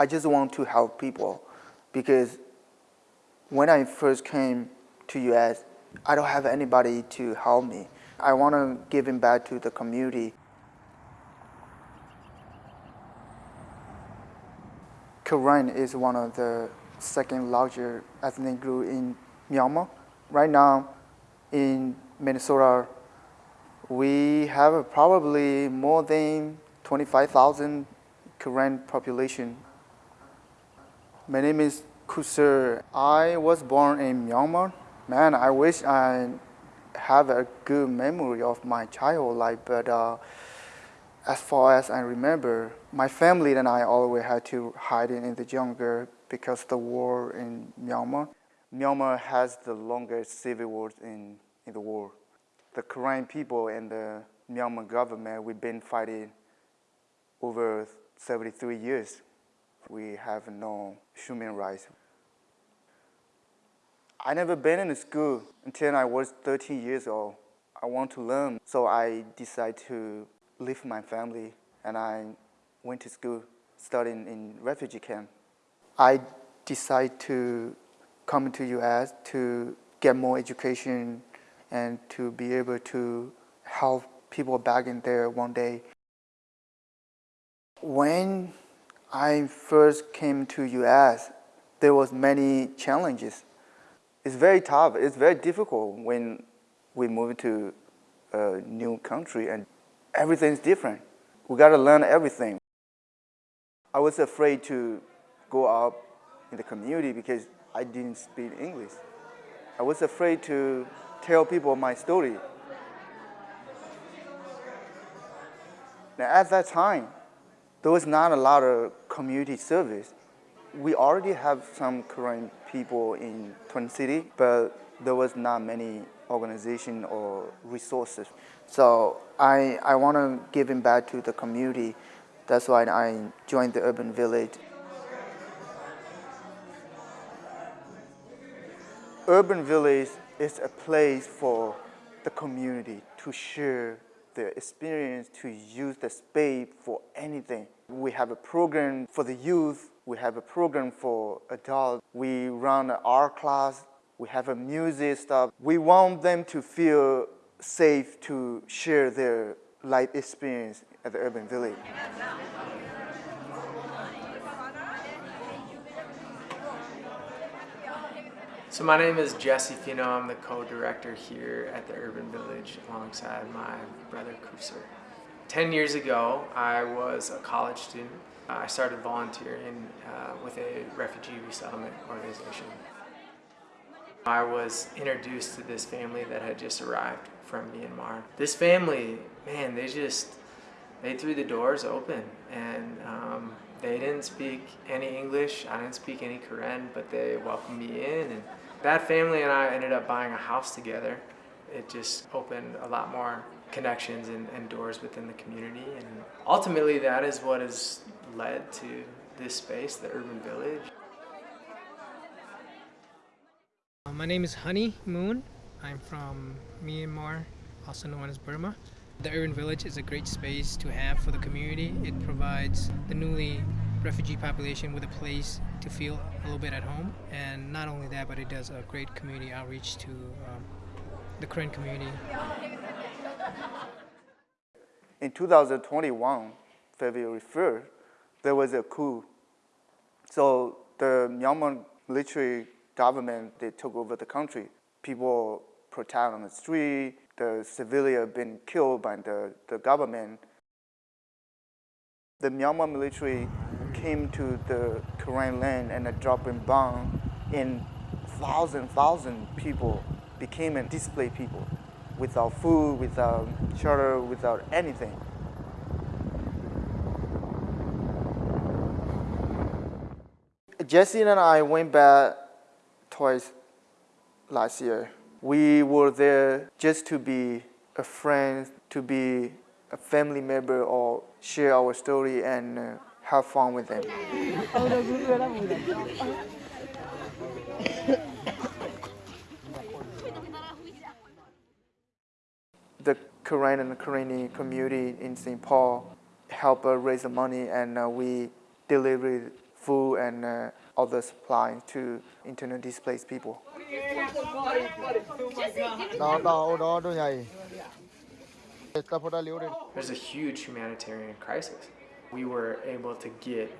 I just want to help people because when I first came to US, I don't have anybody to help me. I want to give him back to the community. Karen is one of the second largest ethnic group in Myanmar. Right now in Minnesota, we have probably more than 25,000 Karen population. My name is Kusur. I was born in Myanmar. Man, I wish I have a good memory of my childhood life, but uh, as far as I remember, my family and I always had to hide in the jungle because the war in Myanmar. Myanmar has the longest civil war in, in the world. The Karen people and the Myanmar government, we've been fighting over 73 years. We have no human rights. I never been in school until I was 13 years old. I want to learn, so I decided to leave my family and I went to school studying in refugee camp. I decided to come to US to get more education and to be able to help people back in there one day. When I first came to US, there was many challenges. It's very tough, it's very difficult when we move to a new country and everything's different. We got to learn everything. I was afraid to go out in the community because I didn't speak English. I was afraid to tell people my story. Now, at that time, there was not a lot of community service. We already have some Karen people in Twin City, but there was not many organization or resources. So I, I want to give him back to the community. That's why I joined the urban village. Urban village is a place for the community to share their experience, to use the space for anything. We have a program for the youth, we have a program for adults, we run an art class, we have a music stuff. We want them to feel safe to share their life experience at the urban village. So my name is Jesse Fino. I'm the co-director here at the Urban Village alongside my brother Kusur. Ten years ago, I was a college student. I started volunteering uh, with a refugee resettlement organization. I was introduced to this family that had just arrived from Myanmar. This family, man, they just, they threw the doors open and um, they didn't speak any English, I didn't speak any Karen, but they welcomed me in. And that family and I ended up buying a house together. It just opened a lot more connections and, and doors within the community. And ultimately that is what has led to this space, the Urban Village. My name is Honey Moon. I'm from Myanmar, also known as Burma. The Urban Village is a great space to have for the community. It provides the newly refugee population with a place to feel a little bit at home. And not only that, but it does a great community outreach to um, the Karen community. In 2021, February 1st, there was a coup. So the Myanmar military government, they took over the country. People protest on the street, the civilian been killed by the, the government. The Myanmar military came to the Karen land and a dropping bomb and thousand, thousand people became a displaced people without food, without shelter, without anything. Jesse and I went back twice last year. We were there just to be a friend, to be a family member or share our story and uh, have fun with them. the Karen and Karenni community in St. Paul help us raise the money and uh, we delivered food and uh, other supply to internally displaced people. There's a huge humanitarian crisis. We were able to get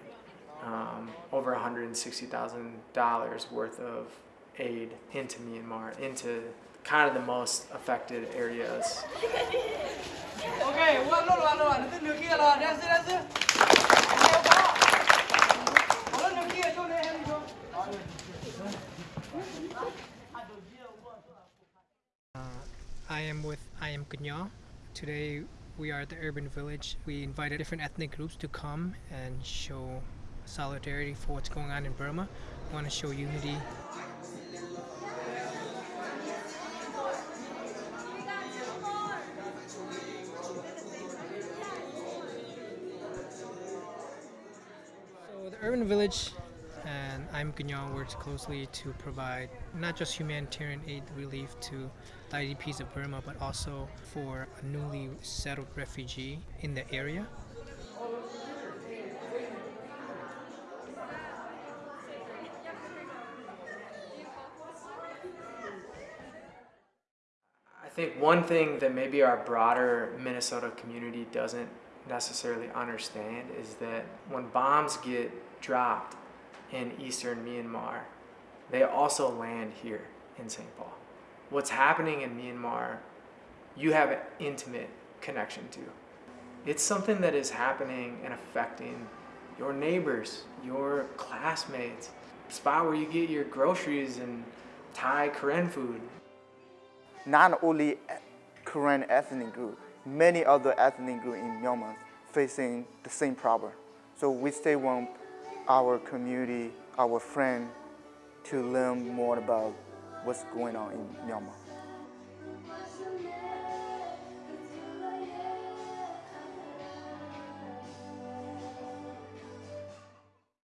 um, over $160,000 worth of aid into Myanmar, into kind of the most affected areas. Okay, one lot one lot, this new kid lot, that's it, that's it. With I am Kunya. Today we are at the urban village. We invited different ethnic groups to come and show solidarity for what's going on in Burma. We want to show unity. So the urban village and I'm Ganyan works closely to provide not just humanitarian aid relief to the IDPs of Burma, but also for a newly settled refugee in the area. I think one thing that maybe our broader Minnesota community doesn't necessarily understand is that when bombs get dropped in eastern Myanmar, they also land here in St. Paul. What's happening in Myanmar, you have an intimate connection to. It's something that is happening and affecting your neighbors, your classmates, the spot where you get your groceries and Thai Karen food. Not only Karen ethnic group, many other ethnic groups in Myanmar facing the same problem. So we stay want our community, our friend, to learn more about what's going on in Myanmar.